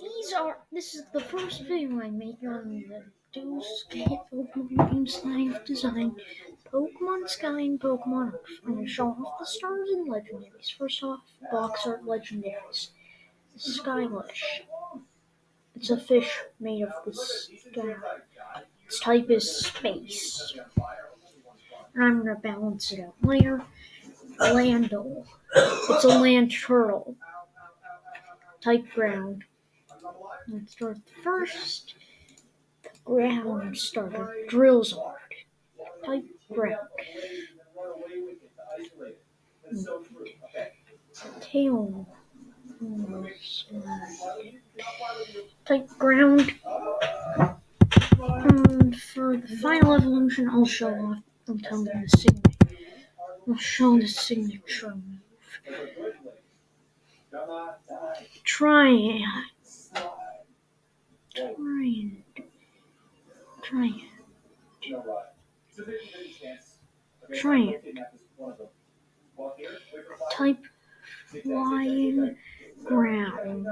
these are this is the first video I make on the Dual-Scape Pokemon games. Pokemon Sky and Pokemon Earth. I'm going to show off the stars and legendaries. First off, box art legendaries. Skylash. It's a fish made of the sky. Its type is space. And I'm to balance it out later. Landle. It's a land turtle. Type ground. Let's start first. Ground starter. Drillzard. Type ground. Tail. Type ground. And for the final evolution, I'll show off. I'll tell them the signature. I'll show the signature move. Try Trying. Trying. Trying. Type flying ground.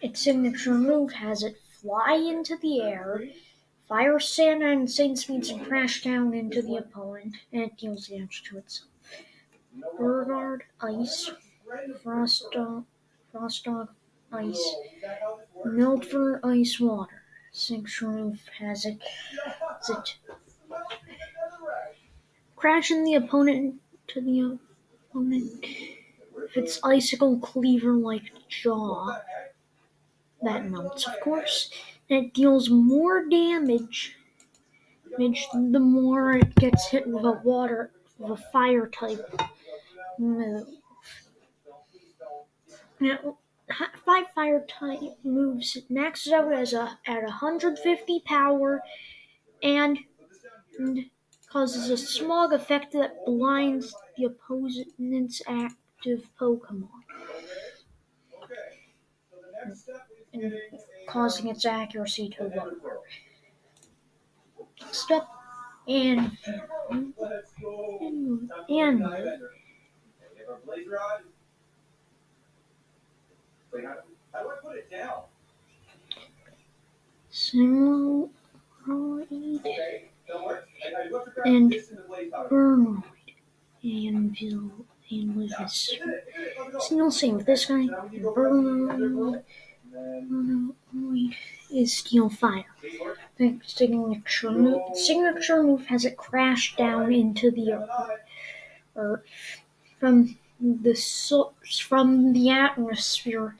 Its signature move has it fly into the air, fire sand and insane speeds, and crash down into the opponent, and it deals damage to itself. Burgard, Ice, Frost Dog, Frost Dog, Ice, Meltver, Ice, Water. Move has it, crashing the opponent to the opponent. with it's icicle cleaver like jaw, that melts, of course. And it deals more damage, damage the more it gets hit with a water, with a fire type move. Now, five fire type moves maxes out as a at 150 power and, and causes a smog effect that blinds the opponent's active Pokemon, and causing its accuracy to lower. Step and and, and Simuloid and Burnoid. Anvil and with this single same with this guy. Burnoid is Steel Fire. The signature move, signature move has it crash down into the earth, from the source from the atmosphere,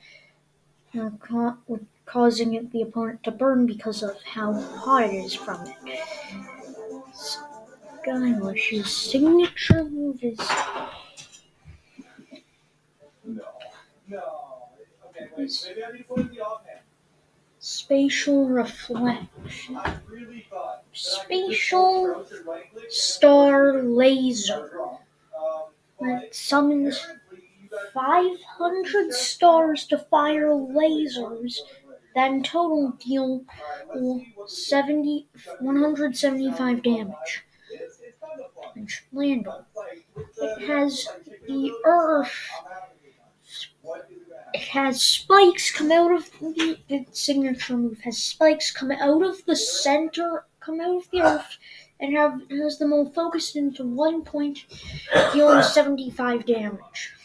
uh, ca- causing the opponent to burn because of how hot it is from it. Skylash's signature move is spatial reflection. Spatial star laser that summons 500 stars to fire lasers that in total deal 70, 175 damage. Landle. It has the earth. It has spikes come out of the its signature move has spikes come out of the center, come out of the earth, and have has them all focused into one point, dealing 75 damage.